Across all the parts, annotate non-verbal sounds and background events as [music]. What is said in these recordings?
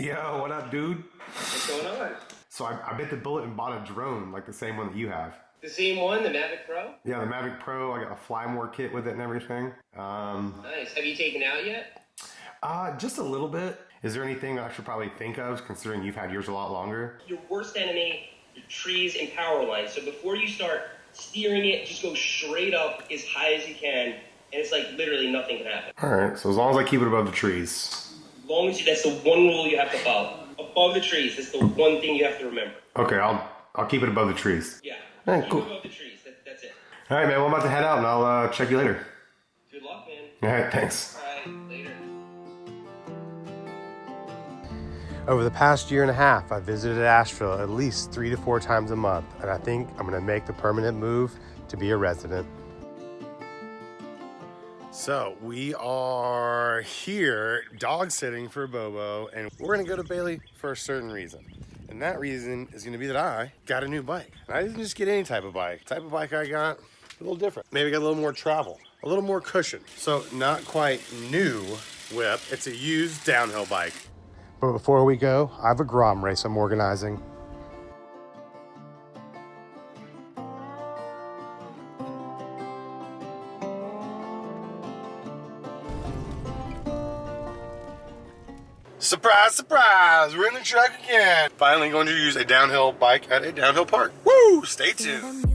Yo, what up, dude? What's going on? So I, I bit the bullet and bought a drone, like the same one that you have. The same one, the Mavic Pro? Yeah, the Mavic Pro. I got a Flymore kit with it and everything. Um, Nice. Have you taken out yet? uh, just a little bit. Is there anything that I should probably think of, considering you've had yours a lot longer? Your worst enemy, your trees and power lines. So before you start steering it, just go straight up as high as you can, and it's like literally nothing can happen. All right. So as long as I keep it above the trees. As long as you, that's the one rule you have to follow. Above the trees, that's the one thing you have to remember. Okay, I'll I'll keep it above the trees. Yeah. All right, Keep cool. above the trees. That, that's it. All right, man. Well, I'm about to head out, and I'll uh, check you later. Good luck, man. All right. Thanks. All right. Later. Over the past year and a half, I've visited Asheville at least three to four times a month, and I think I'm going to make the permanent move to be a resident. So we are here dog sitting for Bobo, and we're to go to Bailey for a certain reason. And that reason is to be that I got a new bike. And I didn't just get any type of bike. The type of bike I got, a little different. Maybe got a little more travel, a little more cushion. So not quite new whip. It's a used downhill bike. But before we go, I have a Grom race I'm organizing. Surprise, surprise, we're in the truck again. Finally going to use a downhill bike at a downhill park. Woo, stay tuned.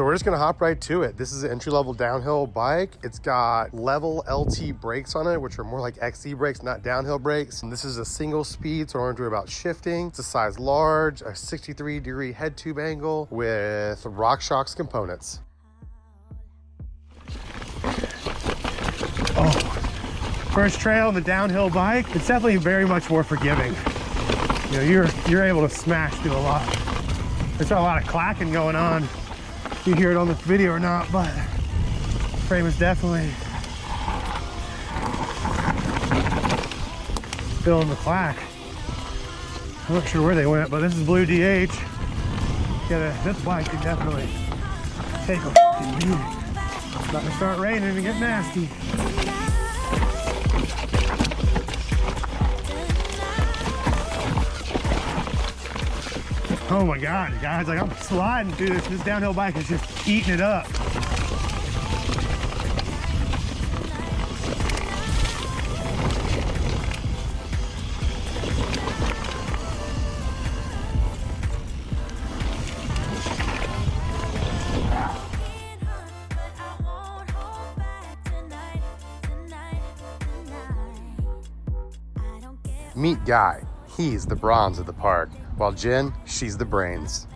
So we're just gonna hop right to it. This is an entry-level downhill bike. It's got level LT brakes on it, which are more like XC brakes, not downhill brakes. And this is a single speed, so I have to worry about shifting. It's a size large, a 63 degree head tube angle with RockShox components. Oh, first trail on the downhill bike, it's definitely very much more forgiving. You know, you're you're able to smash through a lot. There's a lot of clacking going on. If you hear it on the video or not, but frame is definitely feeling the clack. I'm not sure where they went, but this is Blue DH. Yeah, this bike can definitely take a beating. It's about to start raining and get nasty. Oh my God, guys, like I'm sliding through this. This downhill bike is just eating it up. Meet Guy. He's the bronze of the park, while Jen, she's the brains.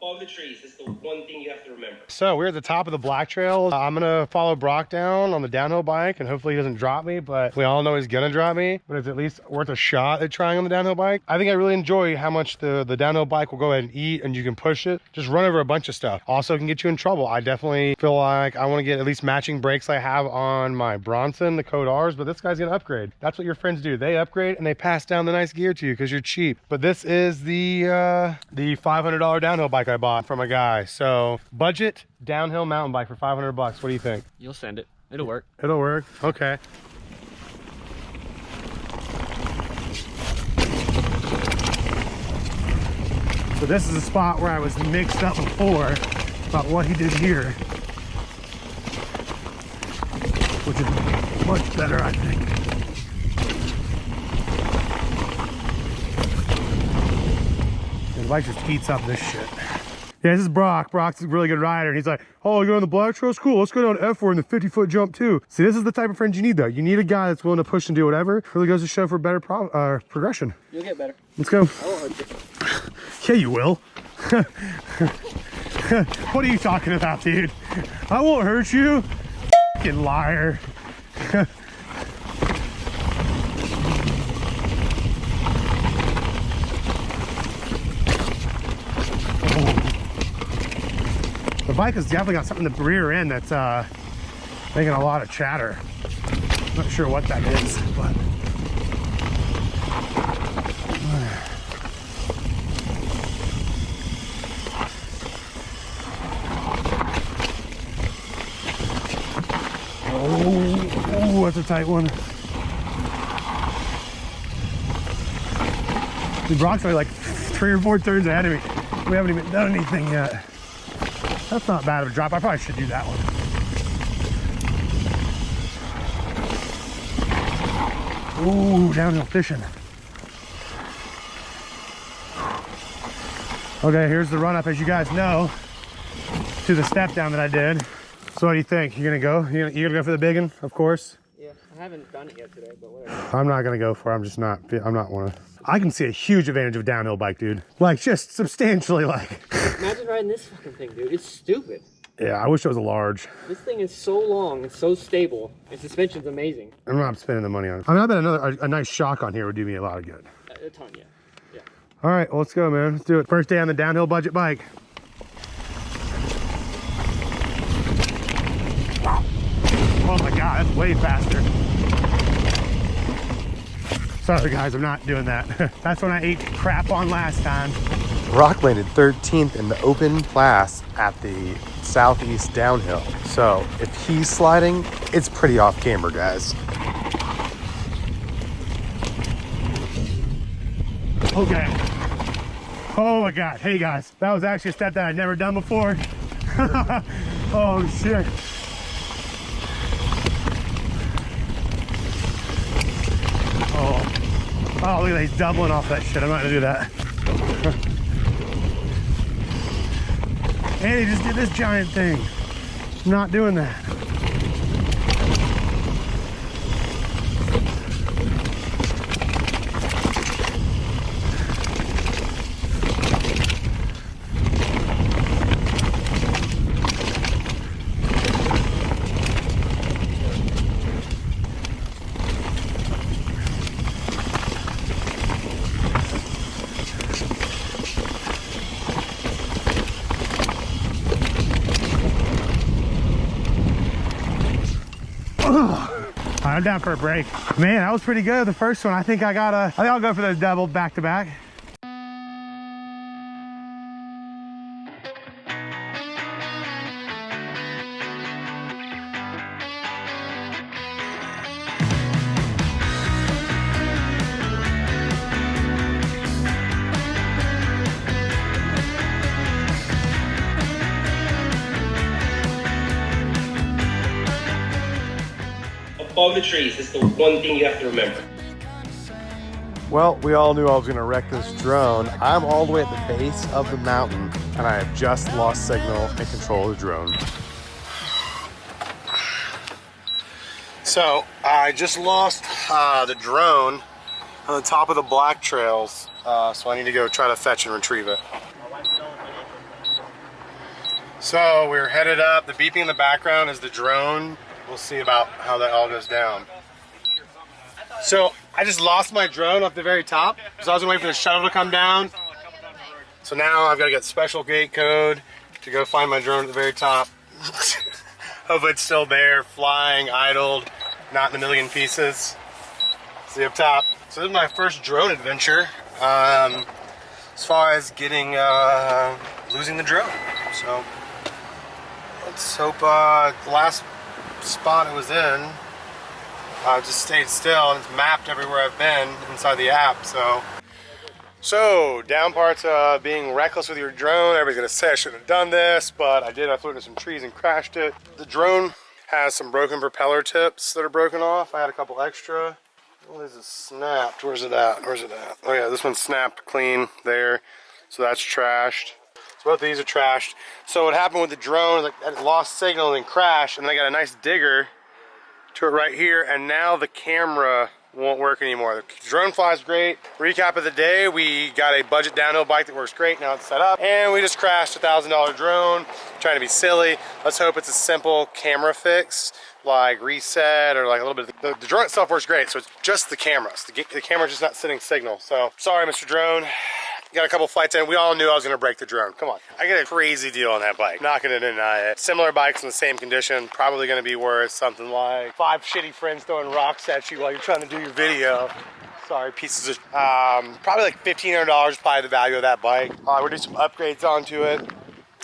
Above the trees, that's the one thing you have to remember. So we're at the top of the Black Trail. I'm gonna follow Brock down on the downhill bike and hopefully he doesn't drop me, but we all know he's gonna drop me, but it's at least worth a shot at trying on the downhill bike. I think I really enjoy how much the, the downhill bike will go ahead and eat and you can push it, just run over a bunch of stuff. Also can get you in trouble. I definitely feel like I wanna get at least matching brakes I have on my Bronson, the Code R's, but this guy's gonna upgrade. That's what your friends do. They upgrade and they pass down the nice gear to you because you're cheap. But this is the, uh, the $500 downhill bike I bought from a guy. So budget downhill mountain bike for 500 bucks. What do you think? You'll send it. It'll work. It'll work. Okay. So this is a spot where I was mixed up before about what he did here. Which is much better, I think. The bike just eats up this shit. Yeah, this is Brock. Brock's a really good rider. And he's like, oh, you're on the black trails? Cool. Let's go down F4 in the 50 foot jump too. See, this is the type of friend you need though. You need a guy that's willing to push and do whatever. Really goes to show for better pro uh, progression. You'll get better. Let's go. I won't hurt you. [laughs] Yeah, you will. [laughs] what are you talking about, dude? I won't hurt you. Fucking liar. [laughs] bike has definitely got something in the rear end that's uh, making a lot of chatter. Not sure what that is, but. Oh, oh, that's a tight one. The Brock's are like three or four turns ahead of me. We haven't even done anything yet. That's not bad of a drop. I probably should do that one. Ooh, downhill fishing. Okay, here's the run up, as you guys know, to the step down that I did. So what do you think? You're gonna go? You gonna, you gonna go for the big one? Of course. I haven't done it yet today, but whatever. I'm not gonna go for. it. I'm just not. I'm not of. I can see a huge advantage of downhill bike, dude. Like just substantially, like. Imagine riding this fucking thing, dude. It's stupid. Yeah, I wish it was a large. This thing is so long and so stable. And suspension's amazing. I'm not spending the money on it. I mean, I bet another a, a nice shock on here would do me a lot of good. A a ton, yeah. Yeah. All right, well, let's go, man. Let's do it. First day on the downhill budget bike. Oh my God, that's way faster. Sorry guys, I'm not doing that. [laughs] that's when I ate crap on last time. Rock landed 13th in the open class at the southeast downhill. So if he's sliding, it's pretty off camera, guys. Okay. Oh my God. Hey guys, that was actually a step that I'd never done before. [laughs] oh shit. Oh, look at that. He's doubling off that shit. I'm not gonna do that. [laughs] hey, he just did this giant thing. Not doing that. [sighs] I'm down for a break. Man, that was pretty good. The first one, I think I got a, I think I'll go for those double back to back. Above the trees is the one thing you have to remember. Well, we all knew I was gonna wreck this drone. I'm all the way at the base of the mountain and I have just lost signal and control of the drone. So I just lost uh, the drone on the top of the black trails. Uh, so I need to go try to fetch and retrieve it. So we're headed up. The beeping in the background is the drone. We'll see about how that all goes down. So I just lost my drone up the very top. So I was waiting for the shuttle to come down. So now I've got to get special gate code to go find my drone at the very top. [laughs] Hope it's still there, flying, idled, not in a million pieces. See up top. So this is my first drone adventure. Um, as far as getting, uh, losing the drone. So let's hope uh, the last spot it was in uh, just stayed still and it's mapped everywhere I've been inside the app so. So down parts of being reckless with your drone everybody's gonna say I shouldn't have done this but I did I flew into some trees and crashed it. The drone has some broken propeller tips that are broken off I had a couple extra. What is it snapped? Where's it at? Where's it at? Oh yeah this one's snapped clean there so that's trashed so of these are trashed. So what happened with the drone, like it lost signal and crashed, and I got a nice digger to it right here, and now the camera won't work anymore. The drone flies great. Recap of the day, we got a budget downhill bike that works great, now it's set up, and we just crashed a $1,000 drone, trying to be silly. Let's hope it's a simple camera fix, like reset or like a little bit. The, the drone itself works great, so it's just the cameras. The, the camera's just not sending signal. So sorry, Mr. Drone. Got a couple flights in. We all knew I was going to break the drone. Come on. I get a crazy deal on that bike. Not going to deny it. Similar bikes in the same condition. Probably going to be worth something like five shitty friends throwing rocks at you while you're trying to do your video. Sorry, pieces of... Um, probably like $1,500 probably the value of that bike. Uh, We're do some upgrades onto it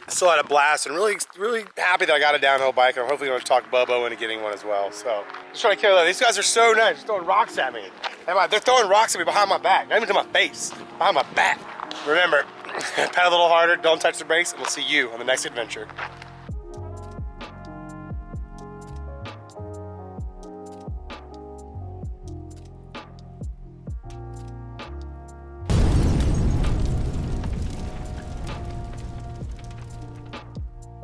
still had a blast and really, really happy that I got a downhill bike. I'm hopefully going to talk Bobo into getting one as well. So just trying to kill it. These guys are so nice, They're throwing rocks at me. They're throwing rocks at me behind my back, not even to my face, behind my back. Remember, [laughs] pedal a little harder, don't touch the brakes, and we'll see you on the next adventure.